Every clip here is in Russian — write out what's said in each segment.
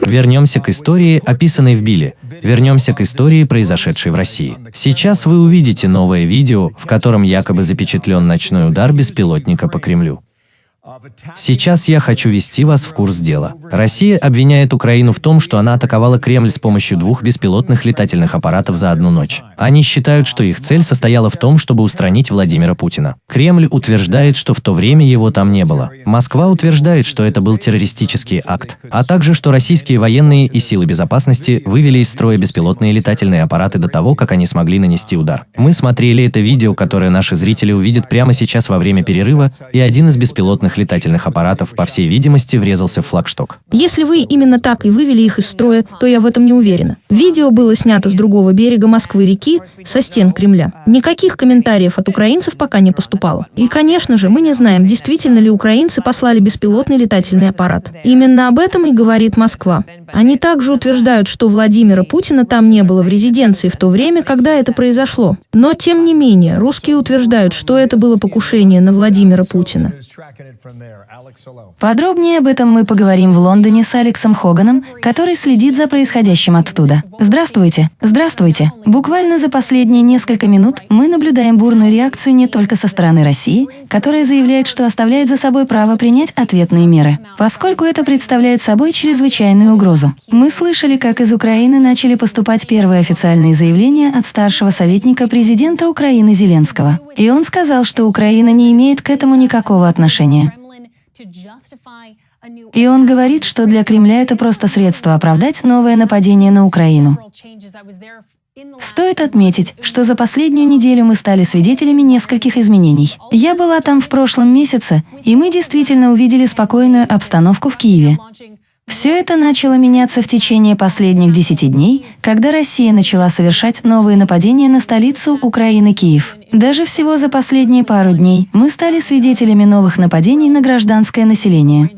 Вернемся к истории, описанной в Биле. Вернемся к истории, произошедшей в России. Сейчас вы увидите новое видео, в котором якобы запечатлен ночной удар беспилотника по Кремлю. Сейчас я хочу ввести вас в курс дела. Россия обвиняет Украину в том, что она атаковала Кремль с помощью двух беспилотных летательных аппаратов за одну ночь. Они считают, что их цель состояла в том, чтобы устранить Владимира Путина. Кремль утверждает, что в то время его там не было. Москва утверждает, что это был террористический акт, а также, что российские военные и силы безопасности вывели из строя беспилотные летательные аппараты до того, как они смогли нанести удар. Мы смотрели это видео, которое наши зрители увидят прямо сейчас во время перерыва, и один из беспилотных летательных аппаратов, по всей видимости, врезался в флагшток. Если вы именно так и вывели их из строя, то я в этом не уверена. Видео было снято с другого берега Москвы-реки, со стен Кремля. Никаких комментариев от украинцев пока не поступало. И, конечно же, мы не знаем, действительно ли украинцы послали беспилотный летательный аппарат. Именно об этом и говорит Москва. Они также утверждают, что Владимира Путина там не было в резиденции в то время, когда это произошло. Но, тем не менее, русские утверждают, что это было покушение на Владимира Путина. Подробнее об этом мы поговорим в Лондоне с Алексом Хоганом, который следит за происходящим оттуда. Здравствуйте. Здравствуйте. Буквально за последние несколько минут мы наблюдаем бурную реакцию не только со стороны России, которая заявляет, что оставляет за собой право принять ответные меры, поскольку это представляет собой чрезвычайную угрозу. Мы слышали, как из Украины начали поступать первые официальные заявления от старшего советника президента Украины Зеленского. И он сказал, что Украина не имеет к этому никакого отношения. И он говорит, что для Кремля это просто средство оправдать новое нападение на Украину. Стоит отметить, что за последнюю неделю мы стали свидетелями нескольких изменений. Я была там в прошлом месяце, и мы действительно увидели спокойную обстановку в Киеве. Все это начало меняться в течение последних десяти дней, когда Россия начала совершать новые нападения на столицу Украины Киев. Даже всего за последние пару дней мы стали свидетелями новых нападений на гражданское население.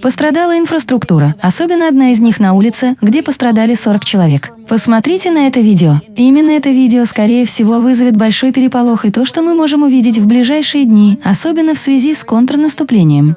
Пострадала инфраструктура, особенно одна из них на улице, где пострадали 40 человек. Посмотрите на это видео. Именно это видео, скорее всего, вызовет большой переполох и то, что мы можем увидеть в ближайшие дни, особенно в связи с контрнаступлением.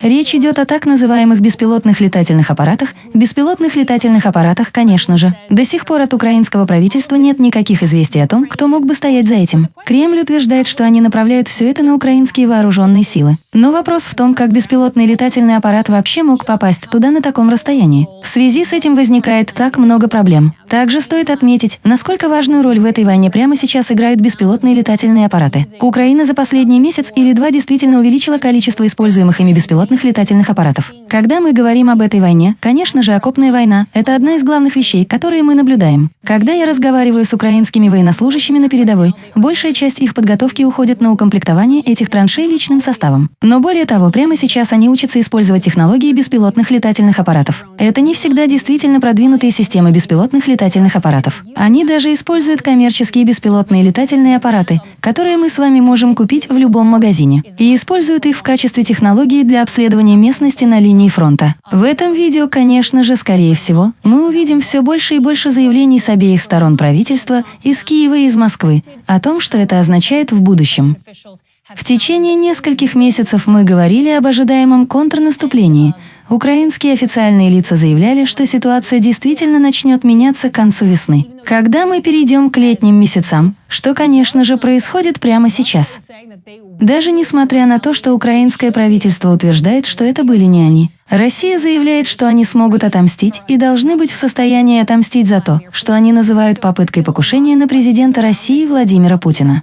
Речь идет о так называемых беспилотных летательных аппаратах, беспилотных летательных аппаратах, конечно же. До сих пор от украинского правительства нет никаких известий о том, кто мог бы стоять за этим. Кремль утверждает, что они направляют все это на украинские вооруженные силы. Но вопрос в том, как беспилотный летательный аппарат вообще мог попасть туда на таком расстоянии. В связи с этим возникает так много проблем. Также стоит отметить, насколько важную роль в этой войне прямо сейчас играют беспилотные летательные аппараты. Украина за последний месяц или два действительно увеличила количество используемых ими беспилотных летательных аппаратов. Когда мы говорим об этой войне, конечно же, окопная война – это одна из главных вещей, которые мы наблюдаем. Когда я разговариваю с украинскими военнослужащими на передовой, большая часть их подготовки уходит на укомплектование этих траншей личным составом. Но более того, прямо сейчас они учатся использовать технологии беспилотных летательных аппаратов. Это не всегда действительно продвинутые системы беспилотных летательных аппаратов. Они даже используют коммерческие беспилотные летательные аппараты, которые мы с вами можем купить в любом магазине, и используют их в качестве технологии для обследования местности на линии фронта. В этом видео, конечно же, скорее всего, мы увидим все больше и больше заявлений с обеих сторон правительства, из Киева и из Москвы, о том, что это означает в будущем. В течение нескольких месяцев мы говорили об ожидаемом контрнаступлении. Украинские официальные лица заявляли, что ситуация действительно начнет меняться к концу весны. Когда мы перейдем к летним месяцам, что, конечно же, происходит прямо сейчас. Даже несмотря на то, что украинское правительство утверждает, что это были не они. Россия заявляет, что они смогут отомстить и должны быть в состоянии отомстить за то, что они называют попыткой покушения на президента России Владимира Путина.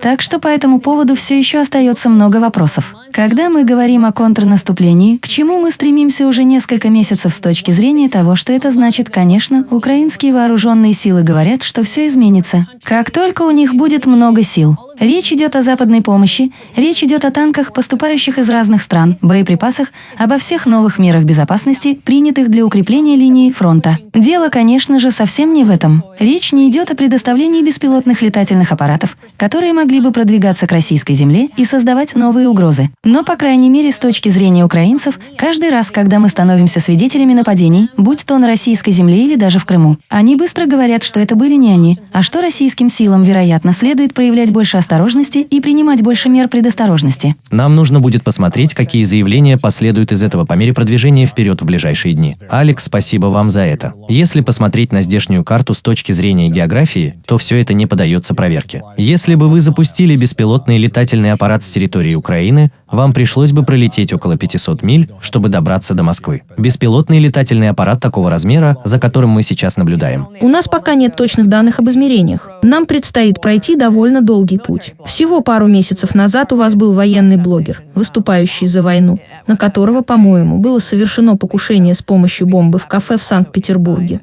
Так что по этому поводу все еще остается много вопросов. Когда мы говорим о контрнаступлении, к чему мы стремимся уже несколько месяцев с точки зрения того, что это значит, конечно, украинские вооруженные силы говорят, что все изменится. Как только у них будет много сил, Речь идет о западной помощи, речь идет о танках, поступающих из разных стран, боеприпасах, обо всех новых мерах безопасности, принятых для укрепления линии фронта. Дело, конечно же, совсем не в этом. Речь не идет о предоставлении беспилотных летательных аппаратов, которые могли могли бы продвигаться к российской земле и создавать новые угрозы. Но, по крайней мере, с точки зрения украинцев, каждый раз, когда мы становимся свидетелями нападений, будь то на российской земле или даже в Крыму, они быстро говорят, что это были не они, а что российским силам, вероятно, следует проявлять больше осторожности и принимать больше мер предосторожности. Нам нужно будет посмотреть, какие заявления последуют из этого по мере продвижения вперед в ближайшие дни. Алекс, спасибо вам за это. Если посмотреть на здешнюю карту с точки зрения географии, то все это не поддается проверке. Если бы вы запустили беспилотный летательный аппарат с территории Украины, вам пришлось бы пролететь около 500 миль, чтобы добраться до Москвы. Беспилотный летательный аппарат такого размера, за которым мы сейчас наблюдаем. У нас пока нет точных данных об измерениях. Нам предстоит пройти довольно долгий путь. Всего пару месяцев назад у вас был военный блогер, выступающий за войну, на которого, по-моему, было совершено покушение с помощью бомбы в кафе в Санкт-Петербурге.